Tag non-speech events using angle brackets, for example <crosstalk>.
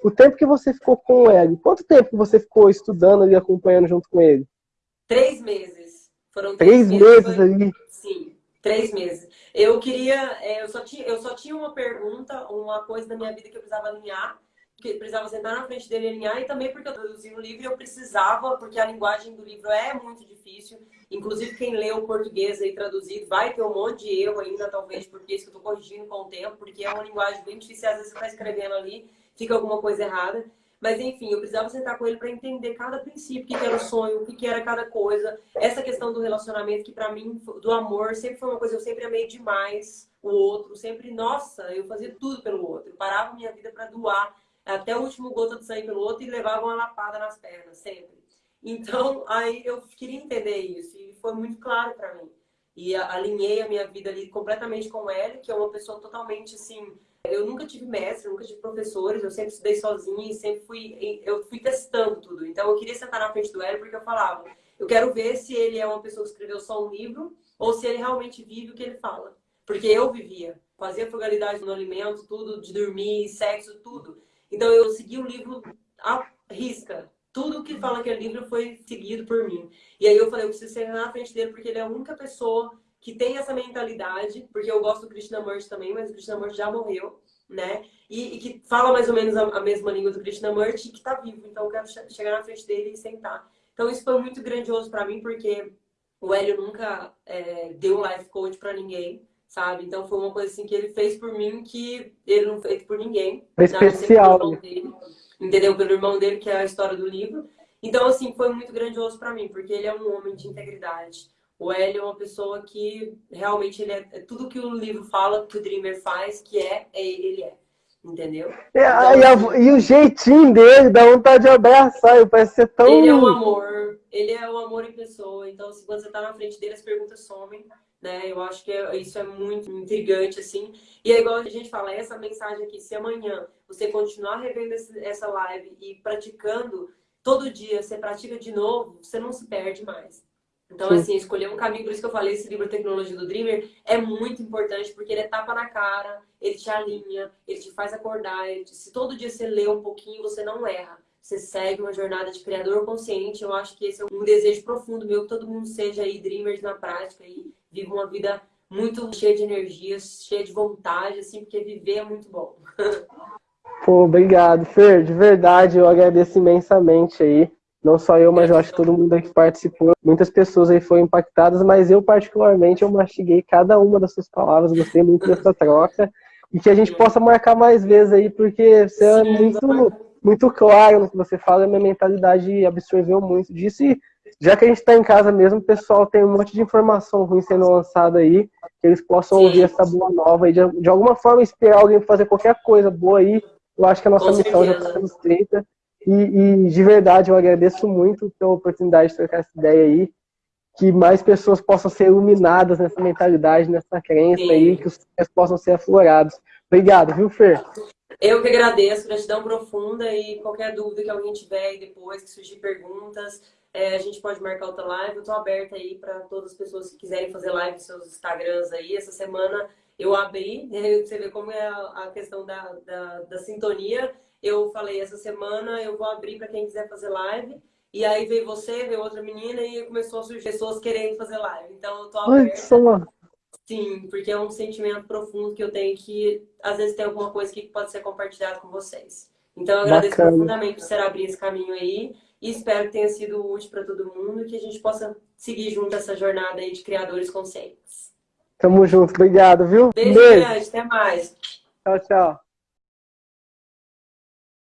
O tempo que você ficou com ele, quanto tempo você ficou estudando e acompanhando junto com ele? Três meses. Foram três, três meses, meses ali? Sim, três meses. Eu queria, é, eu só, tinha, eu só tinha uma pergunta, uma coisa da minha vida que eu precisava alinhar, que precisava sentar na frente dele e alinhar, e também porque eu traduzi o livro eu precisava, porque a linguagem do livro é muito difícil. Inclusive, quem lê o português aí traduzido vai ter um monte de erro ainda, talvez, porque isso que eu estou corrigindo com o tempo, porque é uma linguagem bem difícil, às vezes você está escrevendo ali, fica alguma coisa errada. Mas, enfim, eu precisava sentar com ele para entender cada princípio, o que, era o sonho, o que, era cada coisa. Essa questão do relacionamento, que para mim, do amor, sempre foi uma coisa, eu sempre amei demais o outro. Sempre, nossa, eu fazia tudo pelo outro. Eu parava minha vida para doar até o último gota de sangue pelo outro e levava uma lapada nas pernas, sempre. Então, <laughs> aí eu queria entender isso e foi muito claro para mim. E alinhei a minha vida ali completamente com ele, que é uma pessoa totalmente assim, eu nunca tive mestre, nunca tive professores, eu sempre estudei sozinha e sempre fui, eu fui testando tudo. Então eu queria sentar na frente do Hélio porque eu falava, eu quero ver se ele é uma pessoa que escreveu só um livro ou se ele realmente vive o que ele fala. Porque eu vivia, fazia frugalidade no alimento, tudo, de dormir, sexo, tudo. Então eu segui o livro à risca. Tudo que fala que é livro foi seguido por mim. E aí eu falei, eu preciso sentar na frente dele porque ele é a única pessoa que tem essa mentalidade, porque eu gosto do Krishnamurti também, mas o Krishnamurti já morreu, né? E, e, que fala mais ou menos a, a mesma língua do Krishnamurti e que está vivo. Então eu quero che chegar na frente dele e sentar. Então isso foi muito grandioso para mim, porque o Hélio nunca é, deu um life coach para ninguém, sabe? Então foi uma coisa assim que ele fez por mim que ele não fez por ninguém. É especial. Dele, entendeu? Pelo irmão dele, que é a história do livro. Então, assim, foi muito grandioso para mim, porque ele é um homem de integridade o Hélio é uma pessoa que realmente ele é, é tudo que o livro fala, que o Dreamer faz, que é, é ele é. Entendeu? É, então, e, a, e, o jeitinho dele dá vontade de abraçar, ele parece ser tão. Ele é um amor, ele é o amor em pessoa. Então, se quando você tá na frente dele, as perguntas somem, né? Eu acho que é, isso é muito intrigante, assim. E é igual a gente fala, essa mensagem aqui, se amanhã você continuar revendo essa live e praticando, todo dia você pratica de novo, você não se perde mais. Então, Sim. assim, escolher um caminho, por isso que eu falei, esse livro Tecnologia do Dreamer é muito importante, porque ele é tapa na cara, ele te alinha, ele te faz acordar. Te... Se todo dia você lê um pouquinho, você não erra. Você segue uma jornada de criador consciente. Eu acho que esse é um desejo profundo meu, que todo mundo seja aí dreamers na prática e viva uma vida muito cheia de energia, cheia de vontade, assim, porque viver é muito bom. <laughs> Pô, obrigado, Fer. De verdade, eu agradeço imensamente aí. Não só eu, mas eu acho que todo mundo que participou. Muitas pessoas aí foram impactadas, mas eu particularmente eu mastiguei cada uma das suas palavras, gostei muito dessa troca. E que a gente possa marcar mais vezes aí, porque você é muito, muito claro no que você fala, a minha mentalidade absorveu muito disso. E já que a gente está em casa mesmo, o pessoal tem um monte de informação ruim sendo lançada aí, que eles possam Sim. ouvir essa boa nova e de, de alguma forma inspirar alguém fazer qualquer coisa boa aí. Eu acho que a nossa Com missão certeza. já está sendo feita. E, e, de verdade, eu agradeço muito pela oportunidade de trocar essa ideia aí. Que mais pessoas possam ser iluminadas nessa mentalidade, nessa crença Sim. aí, que os sonhos possam ser aflorados. Obrigado, viu, Fer? Eu que agradeço, gratidão profunda e qualquer dúvida que alguém tiver aí depois, que surgir perguntas, é, a gente pode marcar outra live. Eu estou aberta aí para todas as pessoas que quiserem fazer live nos seus Instagrams aí. Essa semana eu abri, <laughs> né, você vê como é a questão da, da, da sintonia eu falei, essa semana eu vou abrir para quem quiser fazer live. E aí veio você, veio outra menina e começou a surgir pessoas querendo fazer live. Então eu tô aberta. Ai, Sim, porque é um sentimento profundo que eu tenho que às vezes tem alguma coisa que pode ser compartilhado com vocês. Então eu agradeço Bacana. profundamente por ser abrir esse caminho aí e espero que tenha sido útil para todo mundo e que a gente possa seguir junto essa jornada aí de criadores conscientes. Tamo junto, obrigado, viu? Beijo, Beijo. grande, até mais. Tchau, tchau.